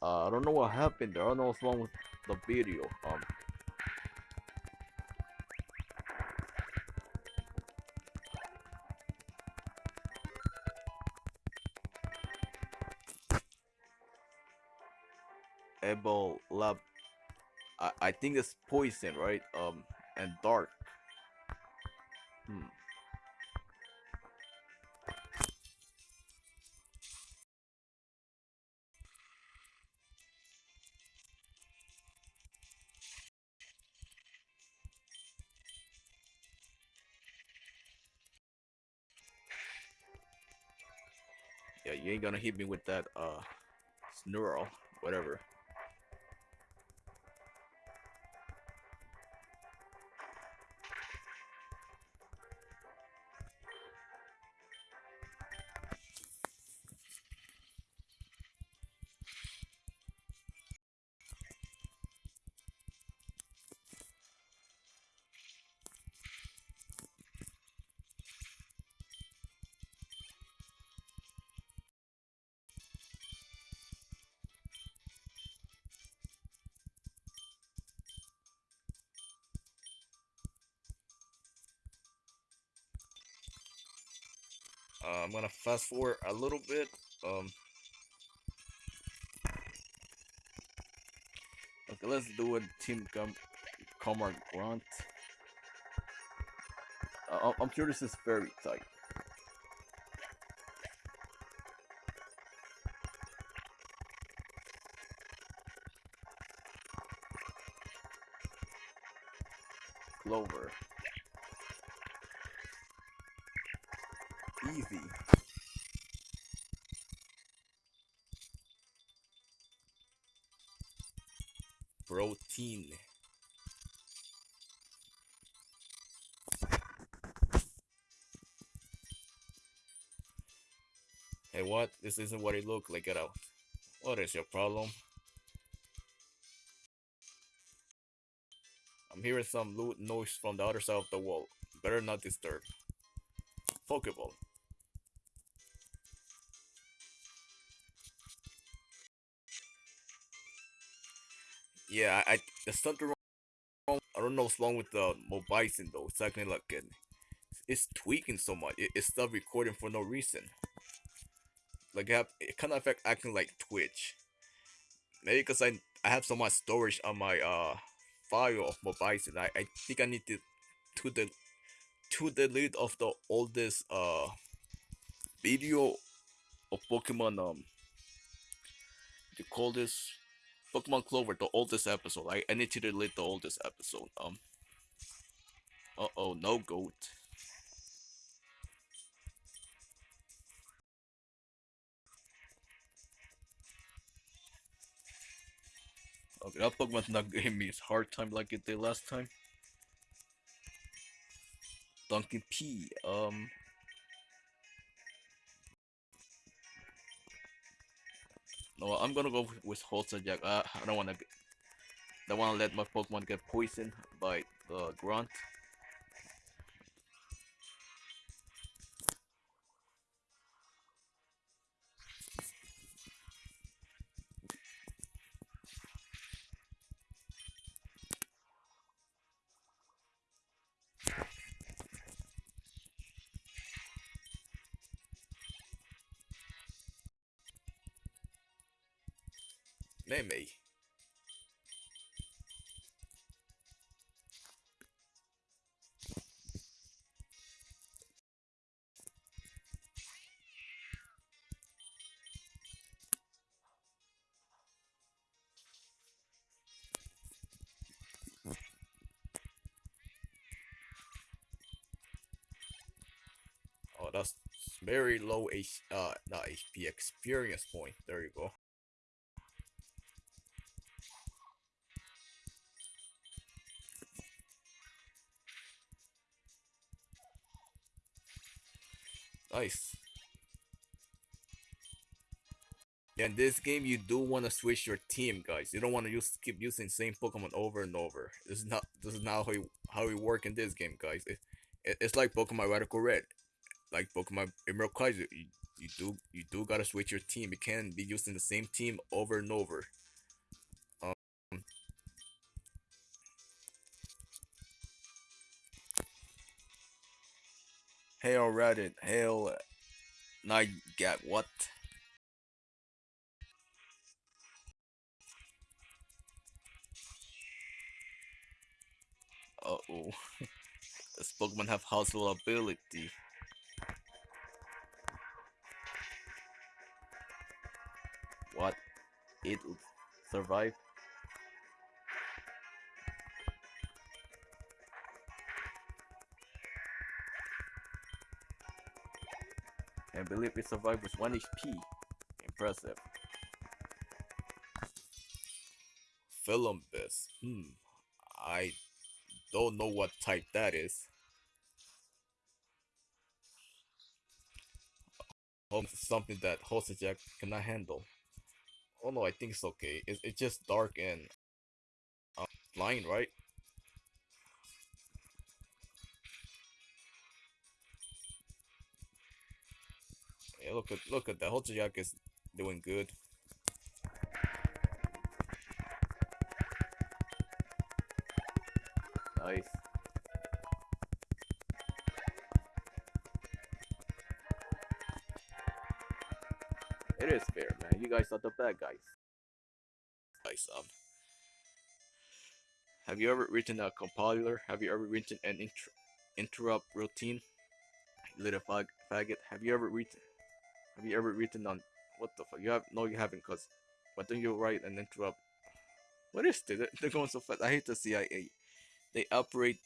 Uh, I don't know what happened there. I don't know what's wrong with the video. Um. Able Lab. I, I think it's poison, right? Um, and dark. Hmm. You ain't gonna hit me with that uh snurl, whatever. Uh, I'm gonna fast forward a little bit. Um, okay, let's do it. Team Com Comrade Grant. Uh, I'm sure this is very tight. Easy. Protein. Hey, what? This isn't what it looked like. Get out. What is your problem? I'm hearing some loot noise from the other side of the wall. Better not disturb. Pokeball. Yeah, I, I there's something wrong. I don't know what's wrong with the Mobizen though. It's acting like it, it's tweaking so much. It, it stopped recording for no reason. Like it, it kind of affect acting like Twitch. Maybe because I I have so much storage on my uh file of Mobizen. I, I think I need to to the to delete of the oldest uh video of Pokemon um you call this Pokemon Clover, the oldest episode. I, I need to delete the oldest episode. Um Uh oh, no goat. Okay, that Pokemon's not giving me a hard time like it did last time. Duncan P. Um. No, I'm gonna go with Holster Jack. Uh, I don't wanna. Get, don't wanna let my Pokemon get poisoned by the grunt. Meme. Oh, that's very low H, uh, not HP experience point. There you go. Yeah, in this game, you do want to switch your team, guys. You don't want to use keep using same Pokemon over and over. This is not this is not how you, how we work in this game, guys. It, it, it's like Pokemon Radical Red, like Pokemon Emerald Kaizo. You do you do gotta switch your team. You can't be using the same team over and over. Hail Reddit. Hail Night get What? Uh oh. Does Pokemon have household ability? What? It survive? I believe it survived with 1 HP. Impressive. Philumbus. Hmm. I don't know what type that is. It's something that Jack cannot handle. Oh no, I think it's okay. It's, it's just dark and uh, blind, right? Yeah, look at look at that. Jack is doing good. Nice. It is fair, man. You guys are the bad guys. Nice, um. Have you ever written a compiler? Have you ever written an inter interrupt routine? Little fag faggot. Have you ever written? Have you ever written on? What the fuck? You have? No, you haven't. Cause why don't you write and interrupt? What is this? They're going so fast. I hate the CIA. They operate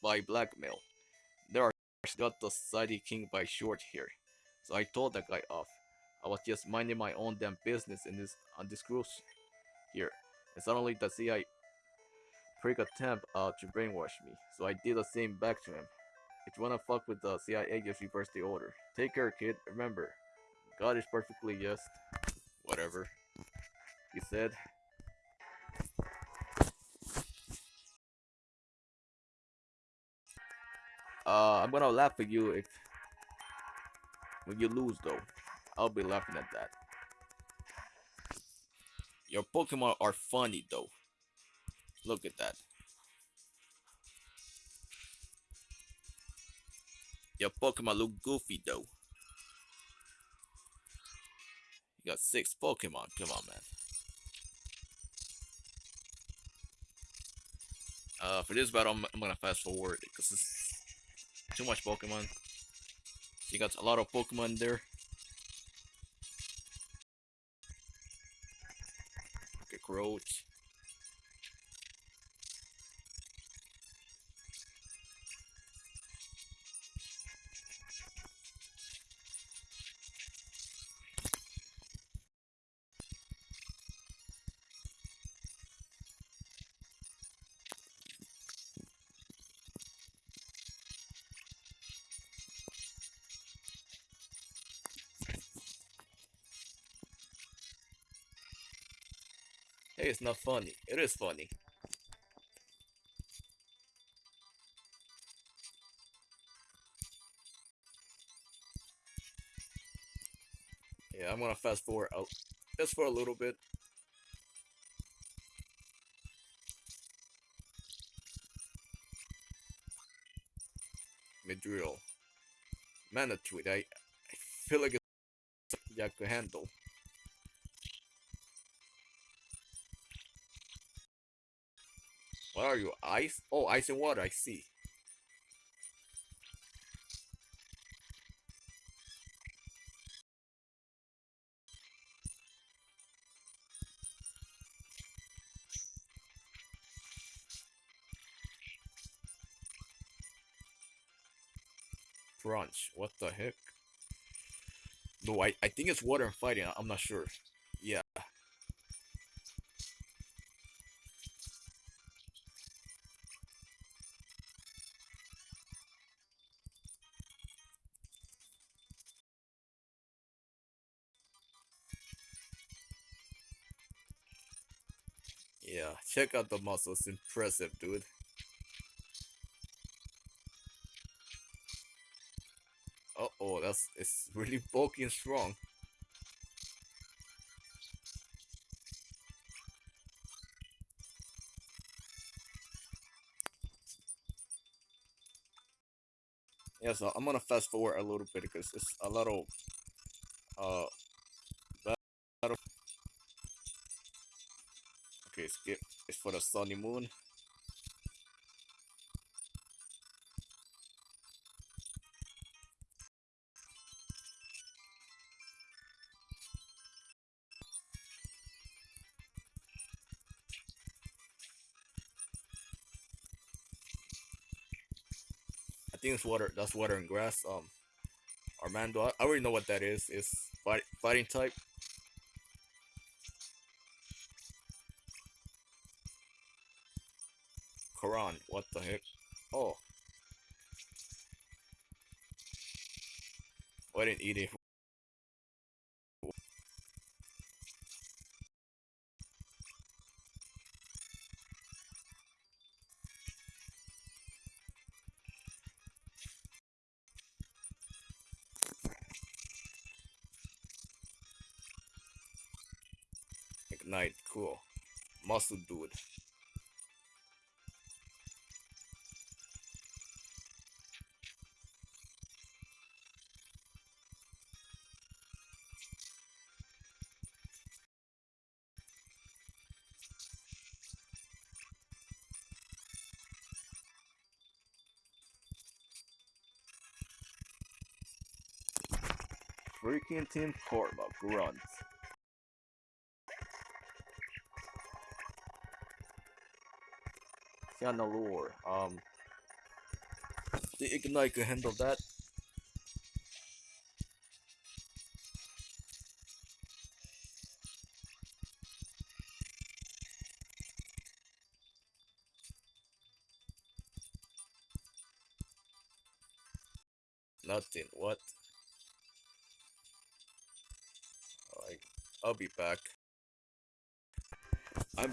by blackmail. They are got the society king by short here. So I told that guy off. I was just minding my own damn business in this on this cruise here. And suddenly the CIA prick attempt uh, to brainwash me. So I did the same back to him. If you wanna fuck with the CIA, just reverse the order. Take care, kid. Remember, God is perfectly just. Whatever. He said. Uh, I'm gonna laugh at you if when you lose though. I'll be laughing at that. Your Pokemon are funny though. Look at that. Your Pokemon look goofy though. You got six Pokemon. Come on, man. Uh, for this battle, I'm, I'm gonna fast forward because it's too much Pokemon. You got a lot of Pokemon there. Roach. Hey, it's not funny. It is funny. Yeah, I'm gonna fast forward out just for a little bit. Midrill. Manatweet, I, I feel like it's I could handle. What are you? Ice? Oh, ice and water, I see. Crunch. What the heck? No, I, I think it's water and fighting. I'm not sure. Check out the muscles. Impressive, dude. Uh oh, that's it's really bulky and strong. Yeah, so I'm gonna fast forward a little bit because it's a little uh It's for the sunny moon. I think it's water. That's water and grass. Um, Armando, I, I already know what that is. It's fight, fighting type. Quran. What the heck? Oh. I didn't eat it. Ignite. Cool. Muscle dude. Freaking Team Korma grunt. Lure. Um, the Ignite can handle that. Nothing. What? I'll be back.